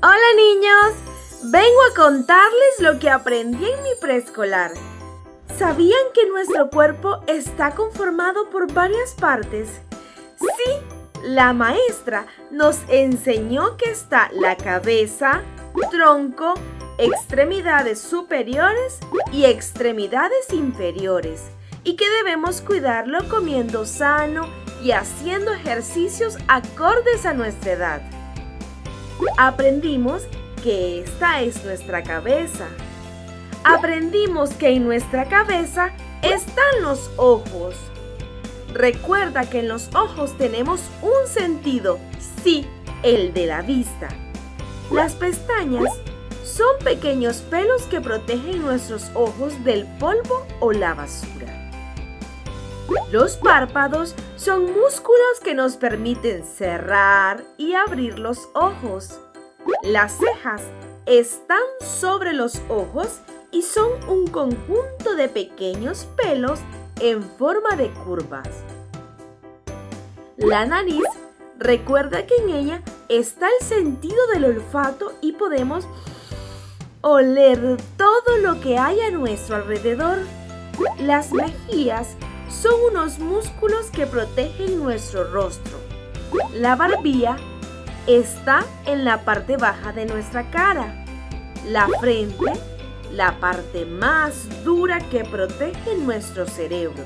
Hola niños, vengo a contarles lo que aprendí en mi preescolar. ¿Sabían que nuestro cuerpo está conformado por varias partes? Sí, la maestra nos enseñó que está la cabeza, tronco, extremidades superiores y extremidades inferiores y que debemos cuidarlo comiendo sano y haciendo ejercicios acordes a nuestra edad. Aprendimos que esta es nuestra cabeza. Aprendimos que en nuestra cabeza están los ojos. Recuerda que en los ojos tenemos un sentido, sí, el de la vista. Las pestañas son pequeños pelos que protegen nuestros ojos del polvo o la basura. Los párpados son músculos que nos permiten cerrar y abrir los ojos. Las cejas están sobre los ojos y son un conjunto de pequeños pelos en forma de curvas. La nariz recuerda que en ella está el sentido del olfato y podemos oler todo lo que hay a nuestro alrededor. Las mejillas son unos músculos que protegen nuestro rostro. La barbilla está en la parte baja de nuestra cara. La frente, la parte más dura que protege nuestro cerebro.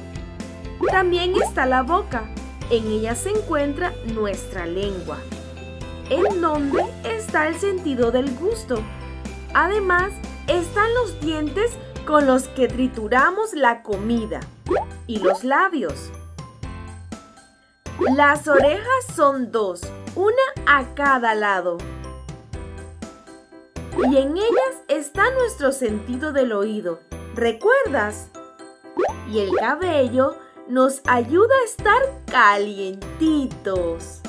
También está la boca. En ella se encuentra nuestra lengua, en donde está el sentido del gusto. Además, están los dientes con los que trituramos la comida y los labios. Las orejas son dos, una a cada lado. Y en ellas está nuestro sentido del oído. ¿Recuerdas? Y el cabello nos ayuda a estar calientitos.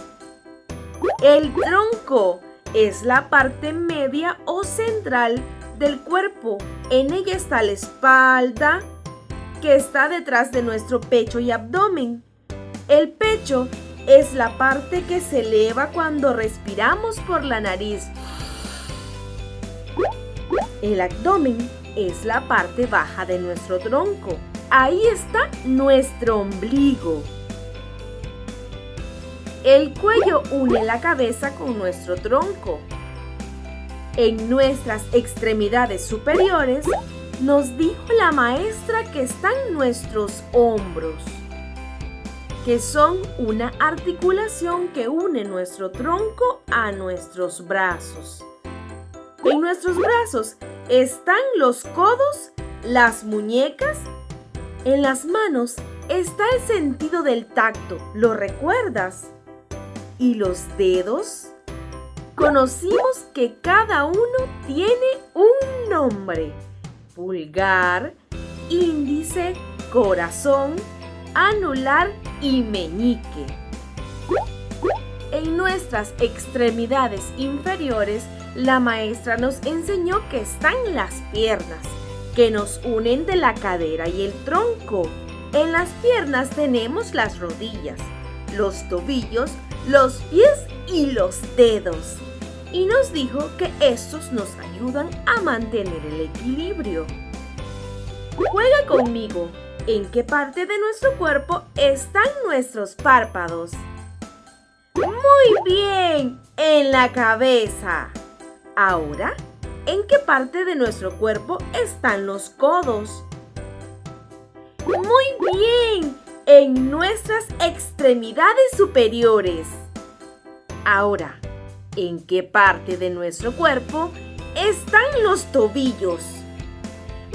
El tronco es la parte media o central del cuerpo. En ella está la espalda, que está detrás de nuestro pecho y abdomen. El pecho es la parte que se eleva cuando respiramos por la nariz. El abdomen es la parte baja de nuestro tronco. Ahí está nuestro ombligo. El cuello une la cabeza con nuestro tronco. En nuestras extremidades superiores nos dijo la maestra que están nuestros hombros, que son una articulación que une nuestro tronco a nuestros brazos. En nuestros brazos están los codos, las muñecas, en las manos está el sentido del tacto, ¿lo recuerdas? ¿Y los dedos? Conocimos que cada uno tiene un nombre pulgar, índice, corazón, anular y meñique. En nuestras extremidades inferiores, la maestra nos enseñó que están las piernas, que nos unen de la cadera y el tronco. En las piernas tenemos las rodillas, los tobillos, los pies y los dedos y nos dijo que estos nos ayudan a mantener el equilibrio. Juega conmigo. ¿En qué parte de nuestro cuerpo están nuestros párpados? Muy bien, en la cabeza. Ahora, ¿en qué parte de nuestro cuerpo están los codos? Muy bien, en nuestras extremidades superiores. Ahora, en qué parte de nuestro cuerpo están los tobillos.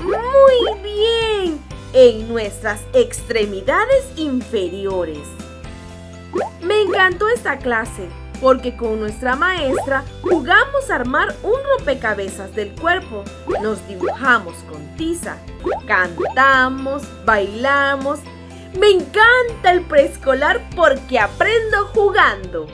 Muy bien, en nuestras extremidades inferiores. Me encantó esta clase porque con nuestra maestra jugamos a armar un rompecabezas del cuerpo. Nos dibujamos con tiza, cantamos, bailamos. Me encanta el preescolar porque aprendo jugando.